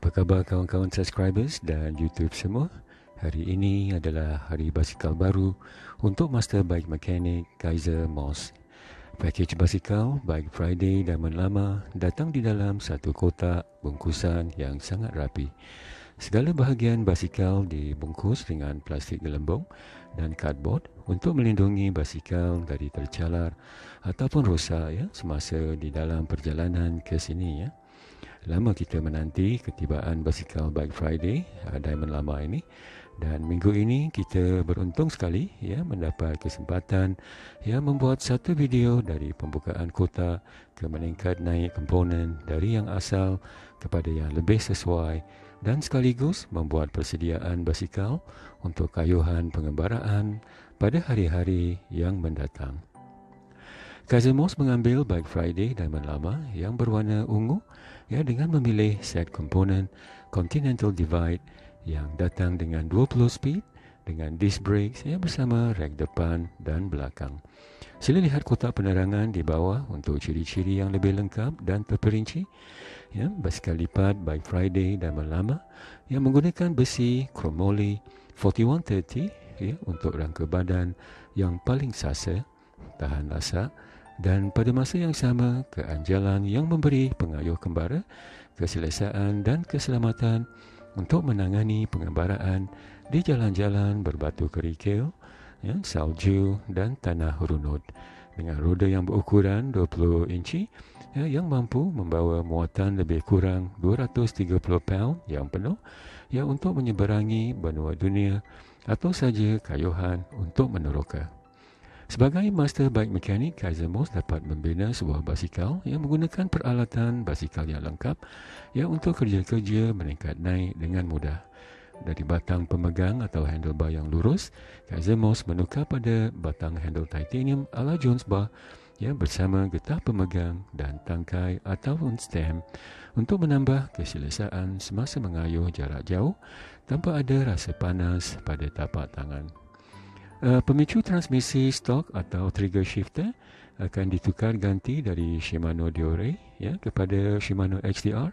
Apa khabar kawan-kawan subscribers dan YouTube semua? Hari ini adalah hari basikal baru untuk Master Bike Mechanic Kaiser Moss. Package basikal Bike Friday Diamond Lama datang di dalam satu kotak bungkusan yang sangat rapi. Segala bahagian basikal dibungkus dengan plastik gelembung dan cardboard untuk melindungi basikal dari tercalar ataupun rosak ya semasa di dalam perjalanan ke sini ya. Lama kita menanti ketibaan basikal Bike Friday uh, Diamond Lama ini dan minggu ini kita beruntung sekali ya mendapat kesempatan ya membuat satu video dari pembukaan kota ke meningkat naik komponen dari yang asal kepada yang lebih sesuai dan sekaligus membuat persediaan basikal untuk kayuhan pengembaraan pada hari-hari yang mendatang. Kazemos mengambil Bike Friday Diamond Lama yang berwarna ungu ya dengan memilih set komponen Continental Divide yang datang dengan 20 speed dengan disc brakes ya bersama rek depan dan belakang. Sila lihat kotak penerangan di bawah untuk ciri-ciri yang lebih lengkap dan terperinci. Ya, basikal lipat Bike Friday Diamond Lama yang menggunakan besi chromoly 4130 ya, untuk rangka badan yang paling sasa, tahan lasak dan pada masa yang sama keanjalan yang memberi pengayuh kembara keselesaan dan keselamatan untuk menangani pengembaraan di jalan-jalan berbatu kerikil, ya, salju dan tanah runut dengan roda yang berukuran 20 inci ya, yang mampu membawa muatan lebih kurang 230 pound yang penuh ya, untuk menyeberangi benua dunia atau saja kayuhan untuk meneroka. Sebagai master bike mekanik, Kaiser Moss dapat membina sebuah basikal yang menggunakan peralatan basikal yang lengkap yang untuk kerja-kerja meningkat naik dengan mudah. Dari batang pemegang atau handlebar yang lurus, Kaiser Moss menukar pada batang handle titanium ala Jones Bar yang bersama getah pemegang dan tangkai ataupun stem untuk menambah keselesaan semasa mengayuh jarak jauh tanpa ada rasa panas pada tapak tangan. Uh, pemicu transmisi stok atau trigger shifter akan ditukar ganti dari Shimano Diore ya kepada Shimano HDR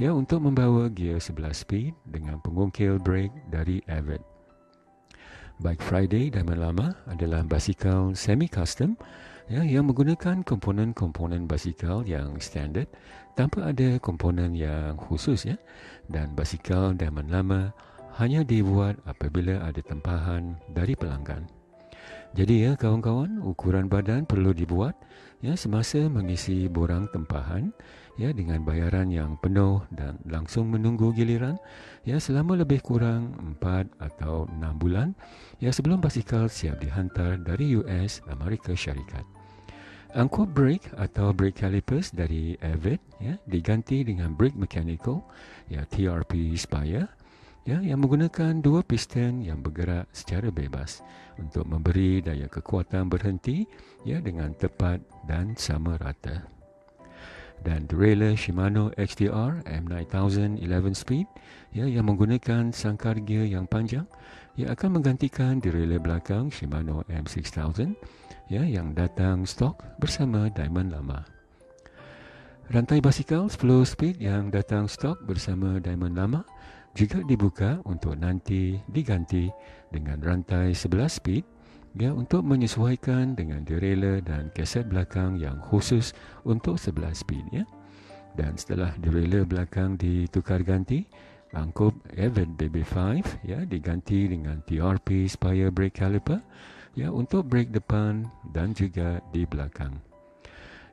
ya untuk membawa gear 11 speed dengan pengungkil brake dari Avid. Bike Friday Diamond Lama adalah basikal semi custom ya yang menggunakan komponen-komponen basikal yang standard tanpa ada komponen yang khusus ya dan basikal Diamond Lama hanya dibuat apabila ada tempahan dari pelanggan. Jadi ya kawan-kawan, ukuran badan perlu dibuat ya semasa mengisi borang tempahan ya dengan bayaran yang penuh dan langsung menunggu giliran ya selama lebih kurang 4 atau 6 bulan ya sebelum basikal siap dihantar dari US Amerika Syarikat. Angkut brake atau brake calipers dari Avid ya diganti dengan brake mechanical ya TRP Spire ya yang menggunakan dua piston yang bergerak secara bebas untuk memberi daya kekuatan berhenti ya dengan tepat dan sama rata. Dan derailleur Shimano XDR M9000 11 speed ya yang menggunakan sangkar gear yang panjang ia akan menggantikan derailleur belakang Shimano M6000 ya yang datang stok bersama diamond lama. Rantai basikal 10 speed yang datang stok bersama diamond lama juga dibuka untuk nanti diganti dengan rantai 11 speed ya untuk menyesuaikan dengan derailleur dan kaset belakang yang khusus untuk 11 speed ya. Dan setelah derailleur belakang ditukar ganti, angkup Avid BB5 ya diganti dengan TRP Spire Brake Caliper ya untuk brake depan dan juga di belakang.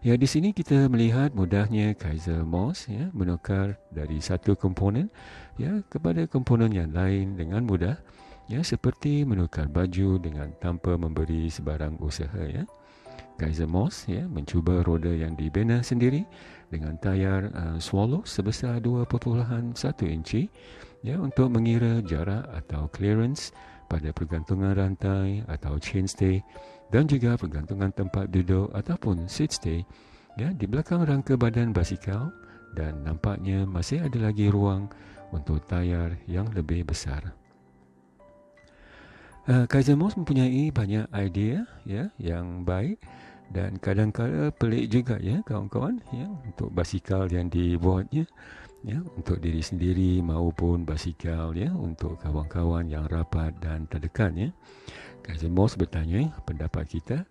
Ya di sini kita melihat mudahnya Kaiser Moss ya menukar dari satu komponen ya kepada komponen yang lain dengan mudah ya seperti menukar baju dengan tanpa memberi sebarang usaha ya. Kaiser Moss ya mencuba roda yang dibina sendiri dengan tayar uh, swallow sebesar 2.1 inci ya untuk mengira jarak atau clearance pada pergantungan rantai atau chainstay dan juga pergantungan tempat duduk ataupun seat stay ya di belakang rangka badan basikal dan nampaknya masih ada lagi ruang untuk tayar yang lebih besar. Uh, Kaiser Moss mempunyai banyak idea ya yang baik dan kadang-kadang pelik juga ya kawan-kawan ya untuk basikal yang dibuatnya ya untuk diri sendiri maupun basikal ya untuk kawan-kawan yang rapat dan terdekat ya. Kaiser Moss bertanya pendapat kita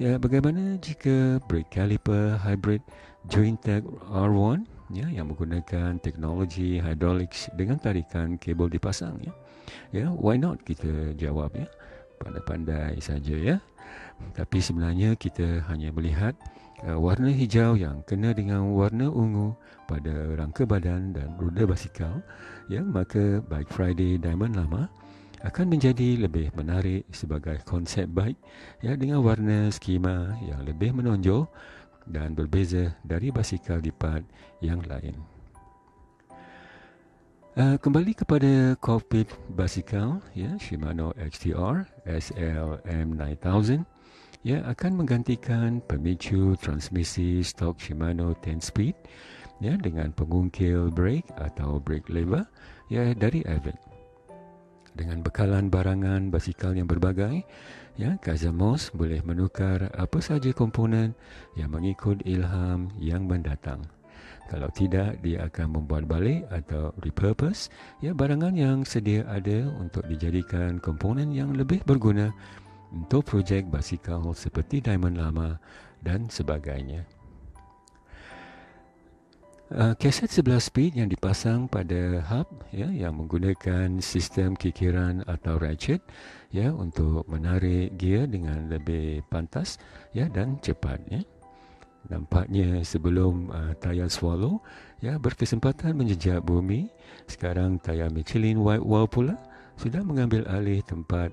ya bagaimana jika brake caliper hybrid Jointech R1 ya yang menggunakan teknologi hydraulics dengan tarikan kabel dipasang ya. Ya, why not kita jawab ya. Pandai-pandai saja ya. Tapi sebenarnya kita hanya melihat uh, warna hijau yang kena dengan warna ungu pada rangka badan dan roda basikal ya maka bike Friday Diamond lama akan menjadi lebih menarik sebagai konsep bike ya dengan warna skema yang lebih menonjol dan berbeza dari basikal lipat yang lain. Uh, kembali kepada cockpit basikal ya Shimano XTR SLM 9000 ya akan menggantikan pemicu transmisi stok Shimano 10 speed ya dengan pengungkil brake atau brake lever ya dari Avid. Dengan bekalan barangan basikal yang berbagai, ya Kazamos boleh menukar apa saja komponen yang mengikut ilham yang mendatang. Kalau tidak, dia akan membuat balik atau repurpose ya barangan yang sedia ada untuk dijadikan komponen yang lebih berguna untuk projek basikal seperti diamond lama dan sebagainya. Uh, kaset 11 speed yang dipasang pada hub ya yang menggunakan sistem kikiran atau ratchet ya untuk menarik gear dengan lebih pantas ya dan cepat ya. Nampaknya sebelum uh, tayar Swallow ya berkesempatan menjejak bumi, sekarang tayar Michelin White Wall pula sudah mengambil alih tempat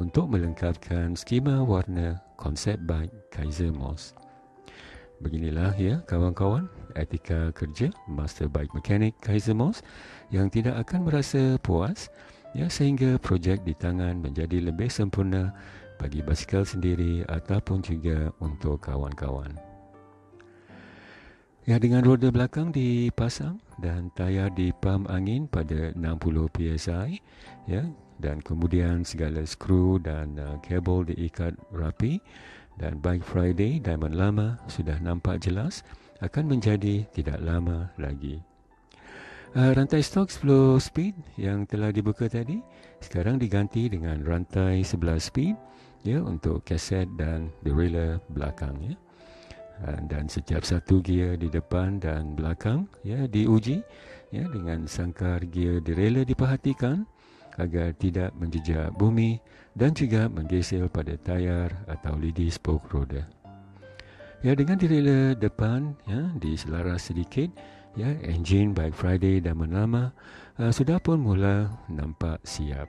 untuk melengkapkan skema warna konsep bike Kaiser Moss. Beginilah ya kawan-kawan etika kerja Master Bike Mechanic Kaiser Moss yang tidak akan merasa puas ya sehingga projek di tangan menjadi lebih sempurna bagi basikal sendiri ataupun juga untuk kawan-kawan. Ya dengan roda belakang dipasang dan tayar dipam angin pada 60 psi ya dan kemudian segala skru dan uh, kabel diikat rapi dan Bike Friday Diamond lama sudah nampak jelas akan menjadi tidak lama lagi. Uh, rantai stok 10 speed yang telah dibuka tadi sekarang diganti dengan rantai 11 speed ya untuk kaset dan derailleur belakang ya. Ah, dan setiap satu gear di depan dan belakang ya diuji ya dengan sangkar gear derailleur diperhatikan agar tidak menjejak bumi dan juga menggeser pada tayar atau lidi spoke roda. Ya dengan derailleur depan ya diselaras sedikit ya engine bike Friday dan menama uh, sudah pun mula nampak siap.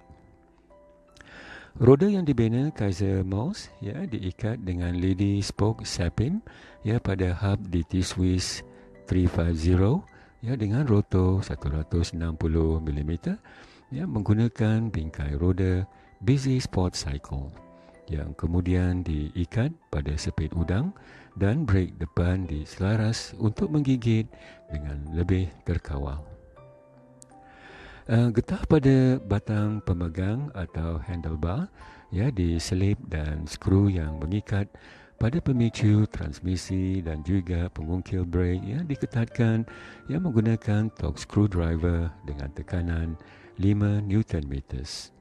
Roda yang dibina Kaiser Mouse ya diikat dengan lady spoke sapin ya pada hub di T-Swiss 350 ya dengan rotor 160 mm ya menggunakan bingkai roda Busy Sport Cycle yang kemudian diikat pada sepit udang dan brake depan diselaras untuk menggigit dengan lebih terkawal. Uh, getah pada batang pemegang atau handlebar ya diselip dan skru yang mengikat pada pemicu transmisi dan juga pengungkil brake ya diketatkan yang menggunakan torque screwdriver dengan tekanan 5 Newton meters.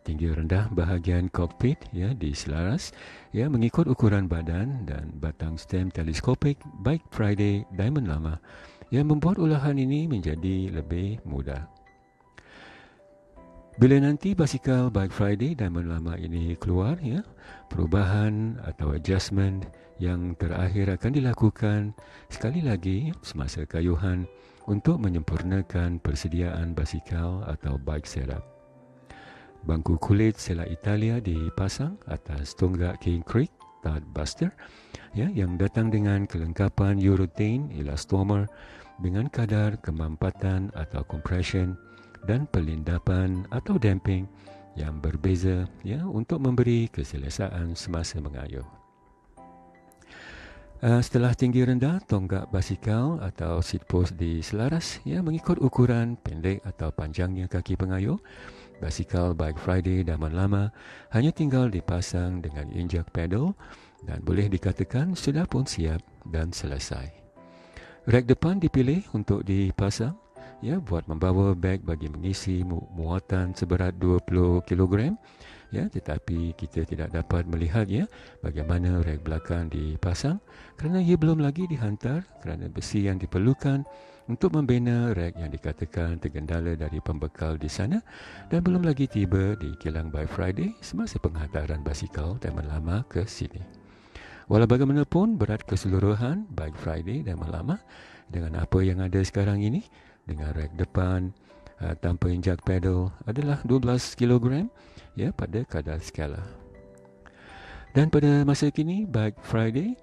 Tinggi rendah bahagian kokpit ya diselaras ya mengikut ukuran badan dan batang stem teleskopik Bike Friday Diamond lama yang membuat ulahan ini menjadi lebih mudah. Bila nanti basikal Bike Friday Diamond lama ini keluar ya, perubahan atau adjustment yang terakhir akan dilakukan sekali lagi semasa kayuhan untuk menyempurnakan persediaan basikal atau bike setup. Bangku kulit sela Italia dipasang atas tonggak King Creek Third Buster ya, yang datang dengan kelengkapan urethane elastomer dengan kadar kemampatan atau compression dan pelindapan atau damping yang berbeza ya untuk memberi keselesaan semasa mengayuh. Uh, setelah tinggi rendah tonggak basikal atau seat post diselaras ya mengikut ukuran pendek atau panjangnya kaki pengayuh basikal bike Friday daman lama hanya tinggal dipasang dengan injak pedal dan boleh dikatakan sudah pun siap dan selesai. Rek depan dipilih untuk dipasang. Ya buat membawa beg bagi mengisi muatan seberat 20 kg ya tetapi kita tidak dapat melihat ya bagaimana rek belakang dipasang kerana ia belum lagi dihantar kerana besi yang diperlukan untuk membina rek yang dikatakan tergendala dari pembekal di sana dan belum lagi tiba di kilang by Friday semasa penghantaran basikal dan Lama ke sini. Walau bagaimanapun berat keseluruhan Bike Friday dan Lama dengan apa yang ada sekarang ini dengan rek depan uh, tanpa injak pedal adalah 12 kg ya pada kadar skala. Dan pada masa kini Bike Friday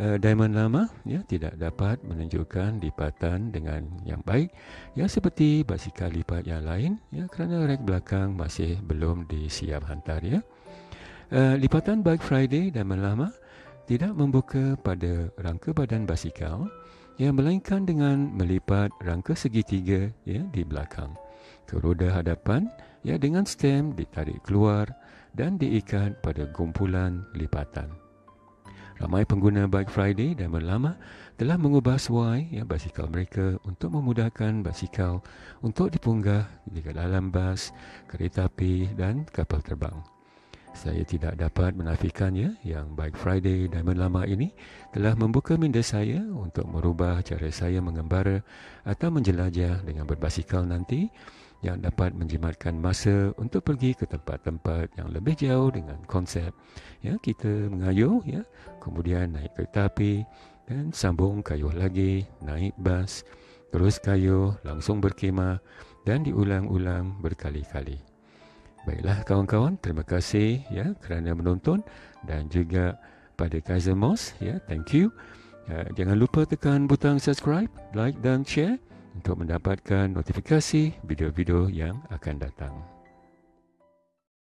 uh, Diamond lama ya tidak dapat menunjukkan lipatan dengan yang baik ya seperti basikal lipat yang lain ya kerana rek belakang masih belum disiap hantar ya. Uh, lipatan Bike Friday Diamond lama tidak membuka pada rangka badan basikal yang melainkan dengan melipat rangka segitiga ya di belakang ke roda hadapan ya dengan stem ditarik keluar dan diikat pada gumpulan lipatan. Ramai pengguna Bike Friday dan Merlama telah mengubah suai ya, basikal mereka untuk memudahkan basikal untuk dipunggah di dalam bas, kereta api dan kapal terbang. Saya tidak dapat menafikannya yang Bike Friday dan Merlama ini telah membuka minda saya untuk merubah cara saya mengembara atau menjelajah dengan berbasikal nanti yang dapat menjimatkan masa untuk pergi ke tempat-tempat yang lebih jauh dengan konsep. Ya kita mengayuh ya. Kemudian naik kereta api dan sambung kayuh lagi naik bas terus kayuh langsung berkemah dan diulang-ulang berkali-kali baiklah kawan-kawan terima kasih ya kerana menonton dan juga pada Kaiser Moss ya thank you uh, jangan lupa tekan butang subscribe like dan share untuk mendapatkan notifikasi video-video yang akan datang.